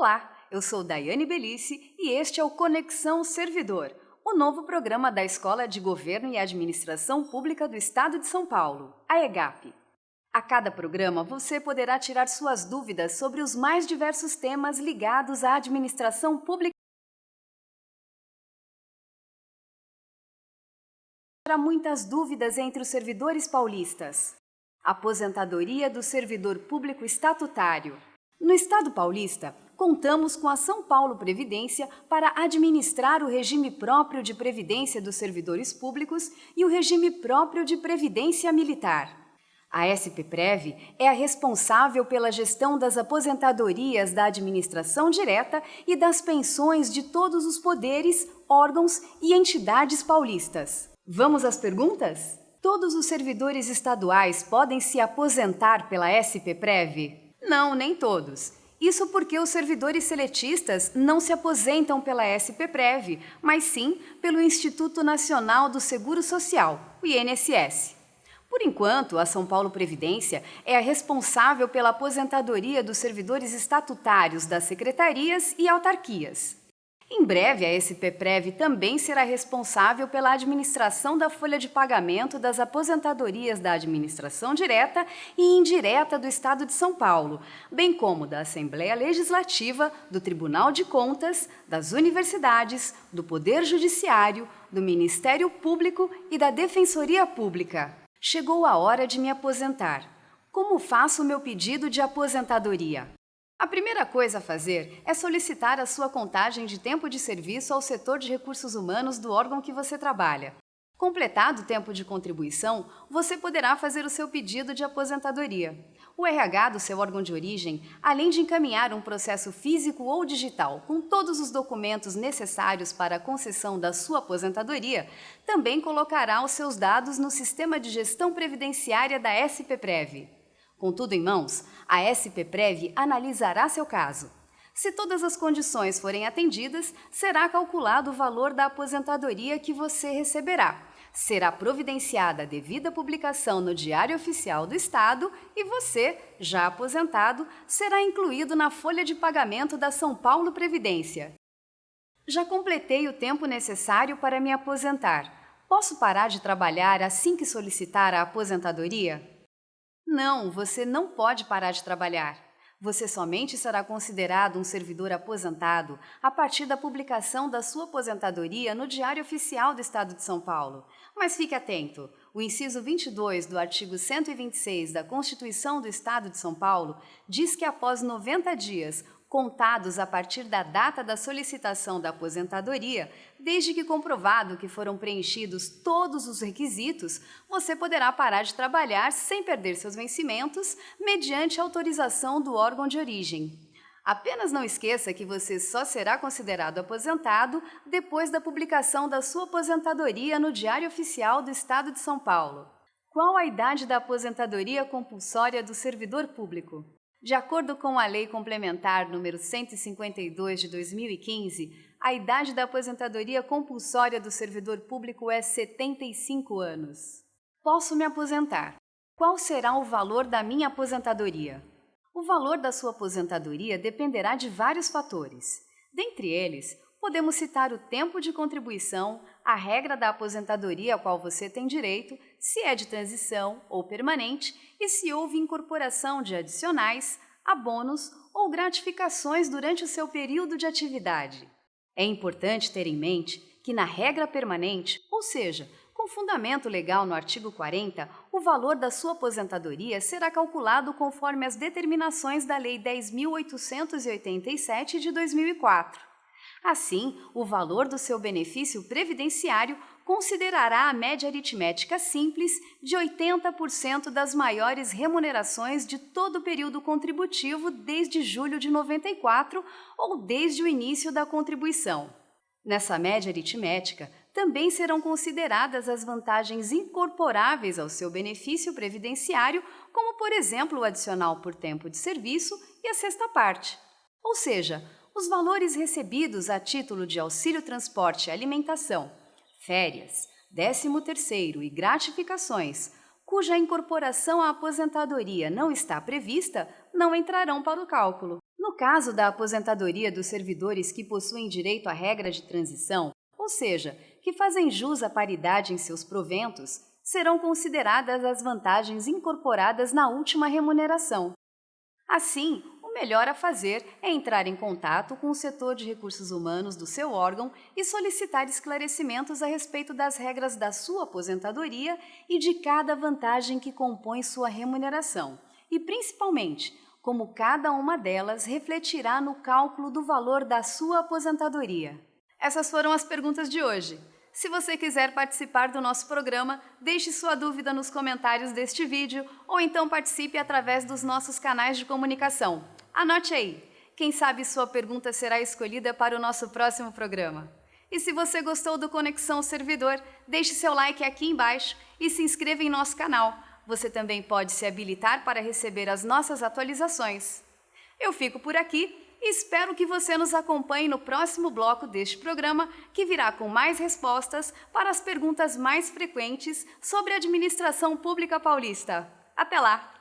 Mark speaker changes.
Speaker 1: Olá, eu sou Daiane Belice e este é o Conexão Servidor, o novo programa da Escola de Governo e Administração Pública do Estado de São Paulo, a EGAP. A cada programa você poderá tirar suas dúvidas sobre os mais diversos temas ligados à administração pública. Há muitas dúvidas entre os servidores paulistas. Aposentadoria do servidor público estatutário. No Estado paulista, contamos com a São Paulo Previdência para administrar o regime próprio de previdência dos servidores públicos e o regime próprio de previdência militar. A SPPREV é a responsável pela gestão das aposentadorias da administração direta e das pensões de todos os poderes, órgãos e entidades paulistas. Vamos às perguntas? Todos os servidores estaduais podem se aposentar pela SPPREV? Não, nem todos. Isso porque os servidores seletistas não se aposentam pela SPPREV, mas sim pelo Instituto Nacional do Seguro Social, o INSS. Por enquanto, a São Paulo Previdência é a responsável pela aposentadoria dos servidores estatutários das secretarias e autarquias. Em breve, a SPPREV também será responsável pela administração da folha de pagamento das aposentadorias da administração direta e indireta do Estado de São Paulo, bem como da Assembleia Legislativa, do Tribunal de Contas, das universidades, do Poder Judiciário, do Ministério Público e da Defensoria Pública. Chegou a hora de me aposentar. Como faço o meu pedido de aposentadoria? A primeira coisa a fazer é solicitar a sua contagem de tempo de serviço ao setor de recursos humanos do órgão que você trabalha. Completado o tempo de contribuição, você poderá fazer o seu pedido de aposentadoria. O RH do seu órgão de origem, além de encaminhar um processo físico ou digital com todos os documentos necessários para a concessão da sua aposentadoria, também colocará os seus dados no Sistema de Gestão Previdenciária da SPPREV. Com tudo em mãos, a SPPREV analisará seu caso. Se todas as condições forem atendidas, será calculado o valor da aposentadoria que você receberá. Será providenciada a devida publicação no Diário Oficial do Estado e você, já aposentado, será incluído na folha de pagamento da São Paulo Previdência. Já completei o tempo necessário para me aposentar. Posso parar de trabalhar assim que solicitar a aposentadoria? Não, você não pode parar de trabalhar. Você somente será considerado um servidor aposentado a partir da publicação da sua aposentadoria no Diário Oficial do Estado de São Paulo. Mas fique atento, o inciso 22 do artigo 126 da Constituição do Estado de São Paulo diz que após 90 dias, contados a partir da data da solicitação da aposentadoria, desde que comprovado que foram preenchidos todos os requisitos, você poderá parar de trabalhar sem perder seus vencimentos, mediante autorização do órgão de origem. Apenas não esqueça que você só será considerado aposentado depois da publicação da sua aposentadoria no Diário Oficial do Estado de São Paulo. Qual a idade da aposentadoria compulsória do servidor público? De acordo com a Lei Complementar número 152 de 2015, a idade da aposentadoria compulsória do servidor público é 75 anos. Posso me aposentar. Qual será o valor da minha aposentadoria? O valor da sua aposentadoria dependerá de vários fatores. Dentre eles, podemos citar o tempo de contribuição, a regra da aposentadoria a qual você tem direito, se é de transição ou permanente e se houve incorporação de adicionais, abonos ou gratificações durante o seu período de atividade. É importante ter em mente que na regra permanente, ou seja, com fundamento legal no artigo 40, o valor da sua aposentadoria será calculado conforme as determinações da Lei 10.887 de 2004. Assim, o valor do seu benefício previdenciário considerará a média aritmética simples de 80% das maiores remunerações de todo o período contributivo desde julho de 94 ou desde o início da contribuição. Nessa média aritmética, também serão consideradas as vantagens incorporáveis ao seu benefício previdenciário, como, por exemplo, o adicional por tempo de serviço e a sexta parte. Ou seja, os valores recebidos a título de auxílio transporte e alimentação, férias, 13º e gratificações, cuja incorporação à aposentadoria não está prevista, não entrarão para o cálculo. No caso da aposentadoria dos servidores que possuem direito à regra de transição, ou seja, que fazem jus à paridade em seus proventos, serão consideradas as vantagens incorporadas na última remuneração. Assim, o melhor a fazer é entrar em contato com o setor de recursos humanos do seu órgão e solicitar esclarecimentos a respeito das regras da sua aposentadoria e de cada vantagem que compõe sua remuneração, e principalmente como cada uma delas refletirá no cálculo do valor da sua aposentadoria. Essas foram as perguntas de hoje. Se você quiser participar do nosso programa, deixe sua dúvida nos comentários deste vídeo ou então participe através dos nossos canais de comunicação. Anote aí! Quem sabe sua pergunta será escolhida para o nosso próximo programa. E se você gostou do Conexão Servidor, deixe seu like aqui embaixo e se inscreva em nosso canal. Você também pode se habilitar para receber as nossas atualizações. Eu fico por aqui Espero que você nos acompanhe no próximo bloco deste programa, que virá com mais respostas para as perguntas mais frequentes sobre a administração pública paulista. Até lá!